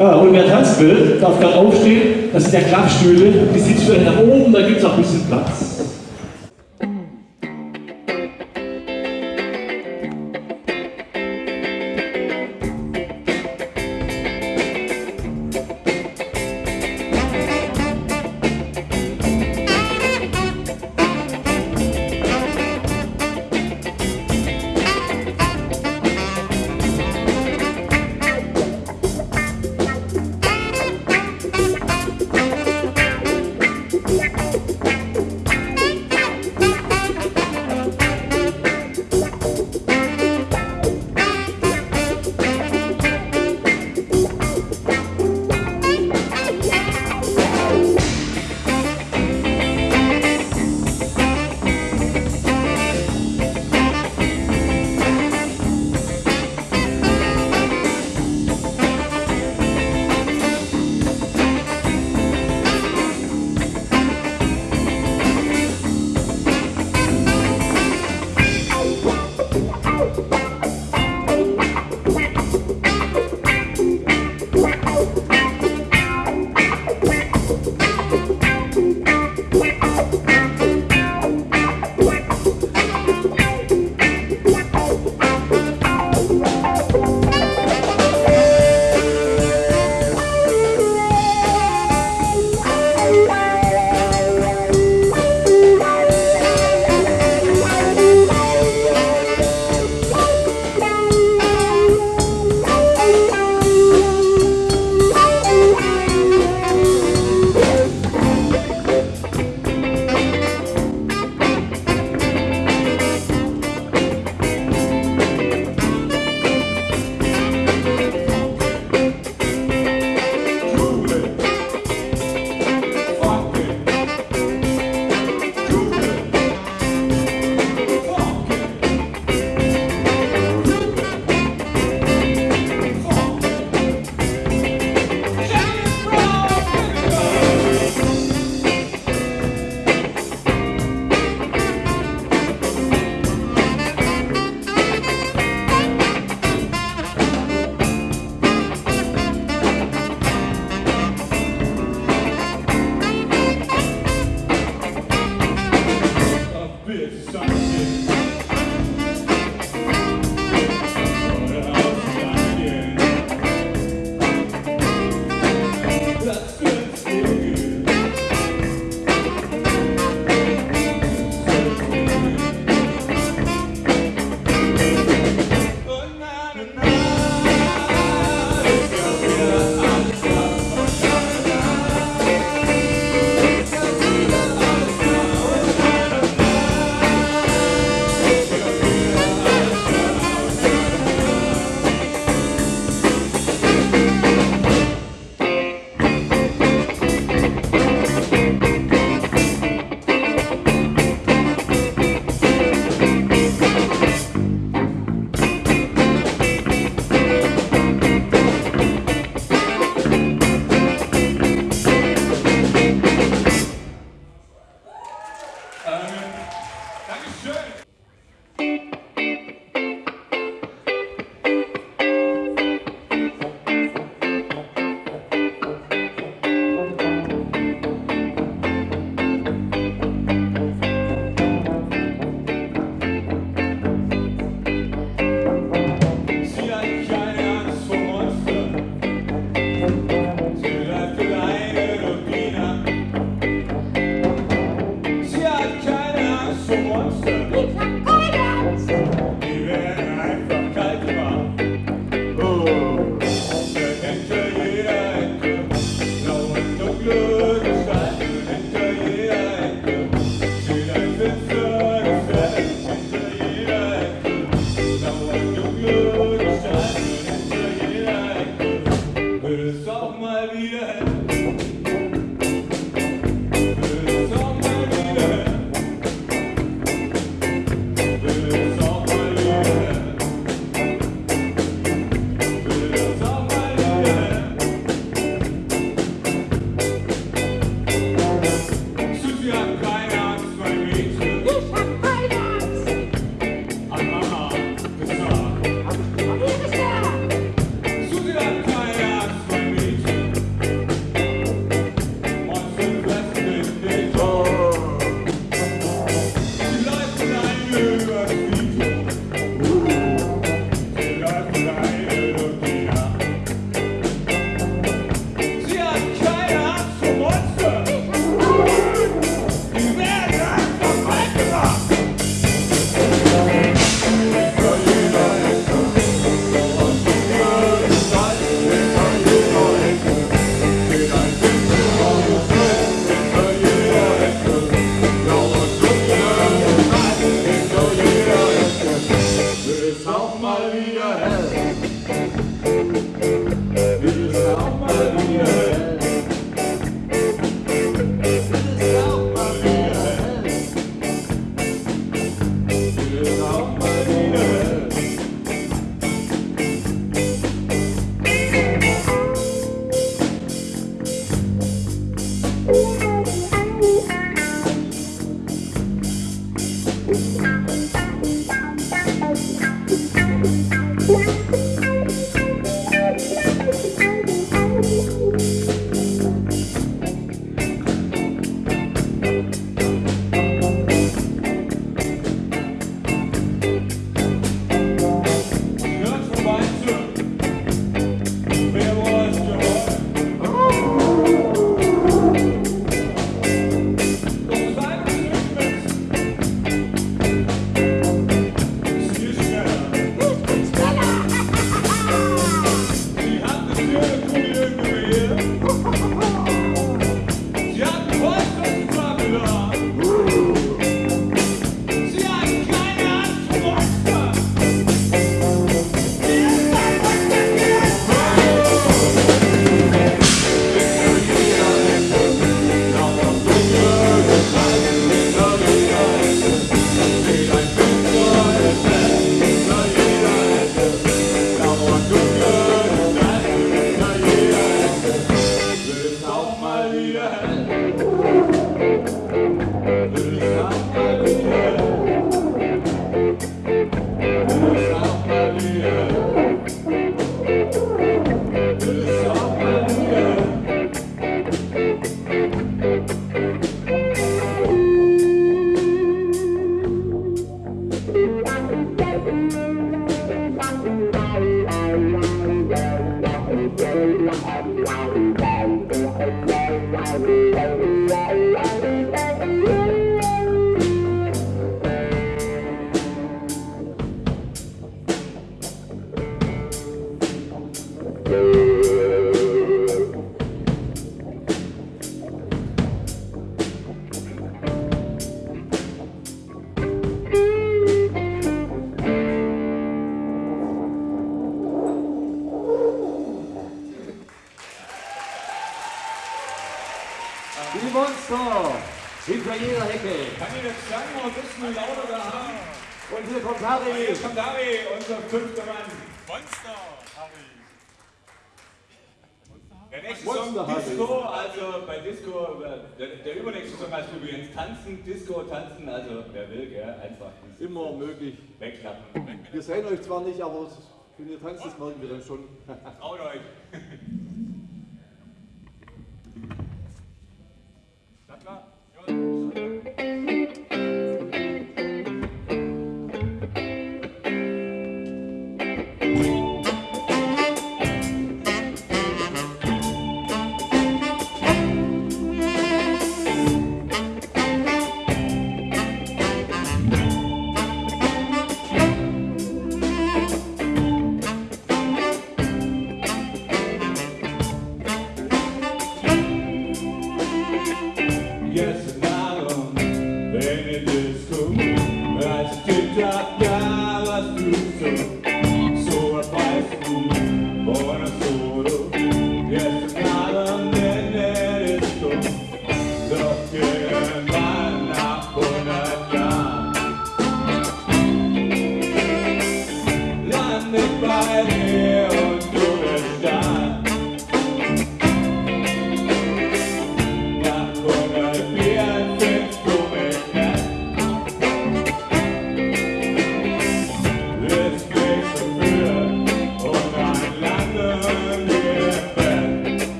Ja, und wer tanzen will, darf gerade aufstehen. Das sind ja Klappstühle. Die Sitzstühle nach oben, da gibt es auch ein bisschen Platz. Zwar nicht, aber wenn ihr tanzt, das merken wir dann schon. Traut euch!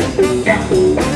Yeah.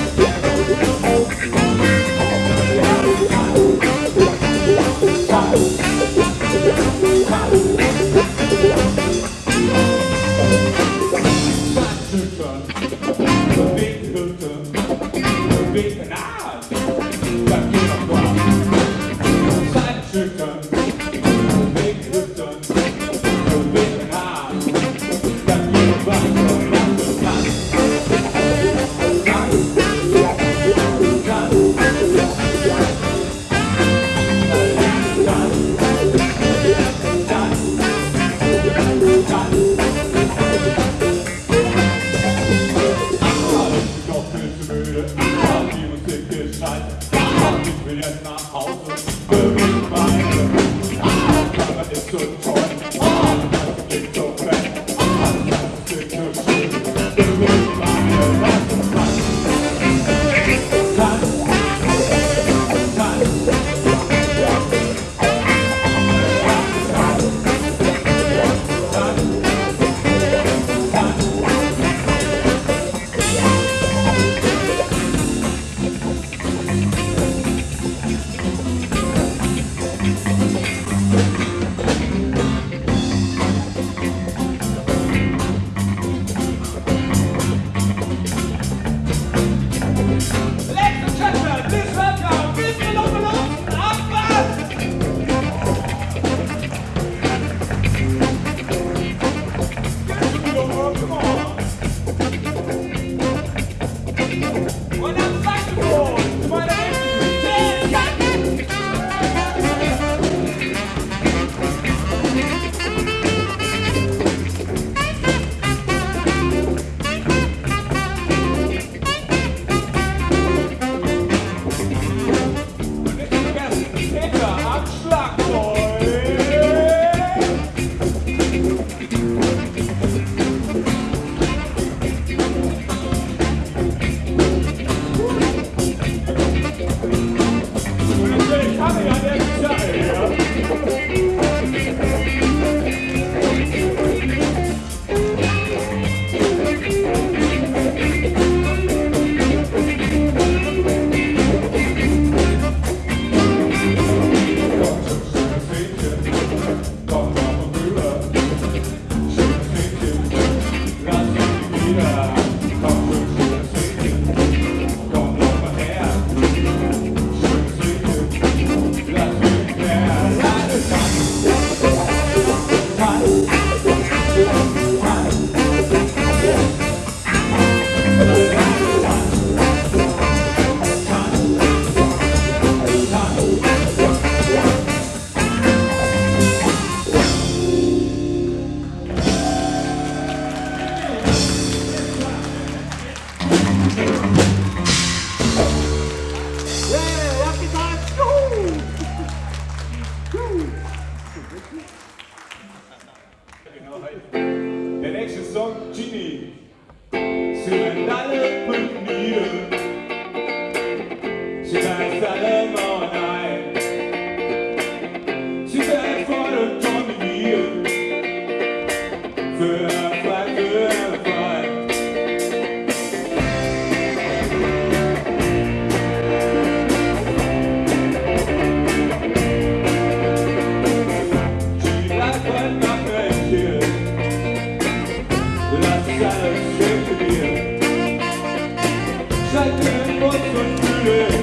Kalbim bozsun yüreğim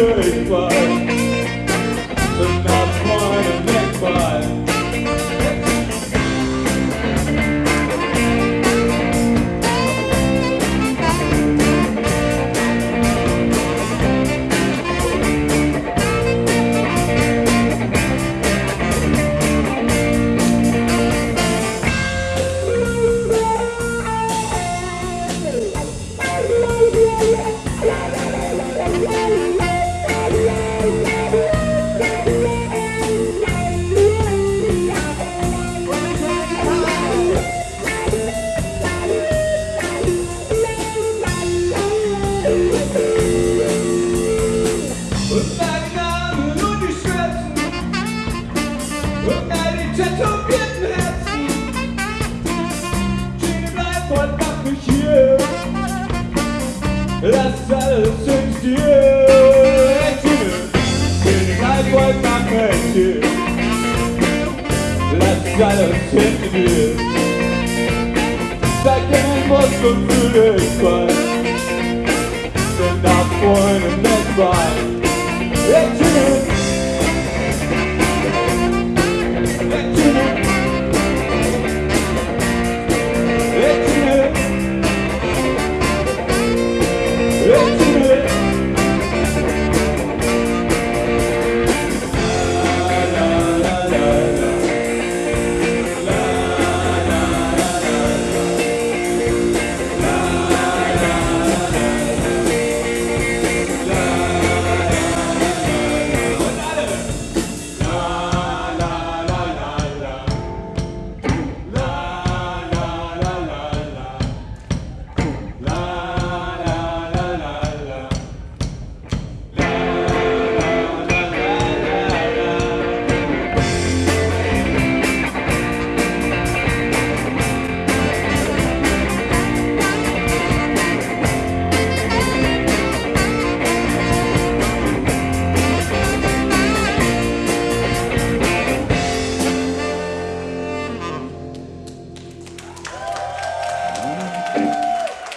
goodbye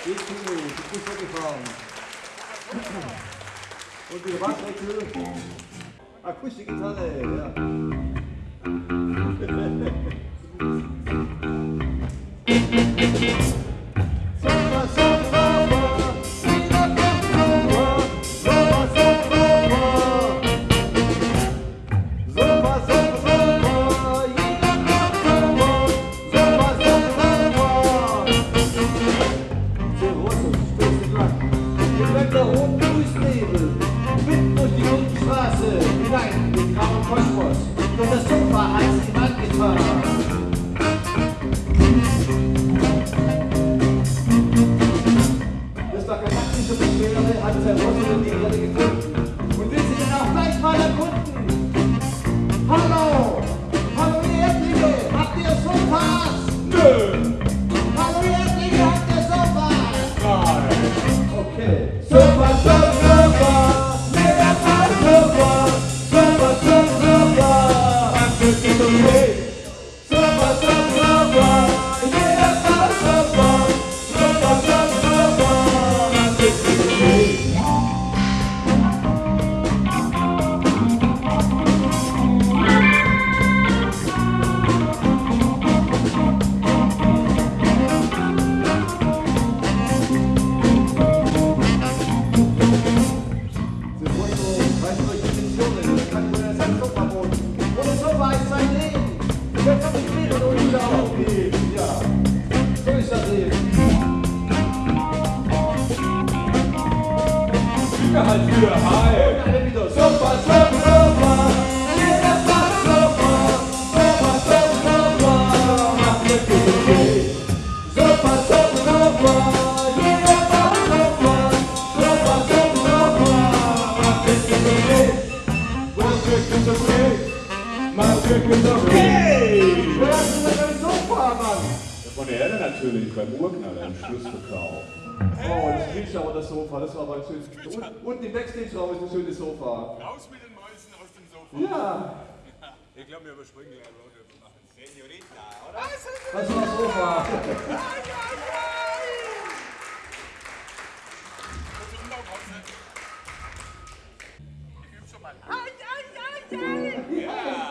basically to push everything from would be about like to I push the guitar there, yeah. wird genommen. Hey! Wer hat denn dein Sofa, Mann? Von der Erde natürlich, beim Urknaller im Schlussverkauf. Oh, das Riecher und das Sofa, das war aber ein schönes. Und, im Backstage-Raum ist ein schönes Sofa. Raus mit den Mäusen aus dem Sofa. Ja. Ich glaube, wir überspringen gleich Road Trip machen. Senorita, oder? Was war das Sofa? Ich übe schon mal. Ai, ai, ai, ai! Ja.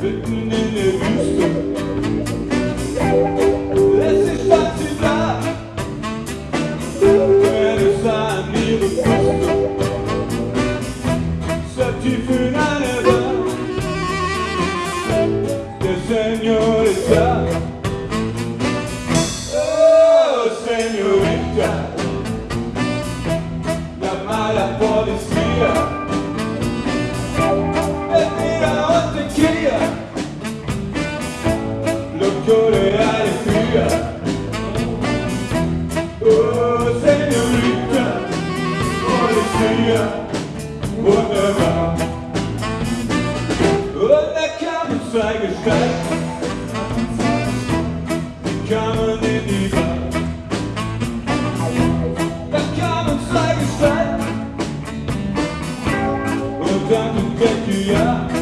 Between the rooster Yeah.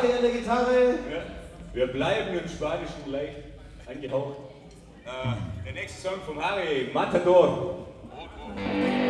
Gitarre, hier eine Gitarre. Ja. Wir bleiben im Spanischen leicht angehaucht. Äh, der nächste Song von Harry, Matador. Oh, oh.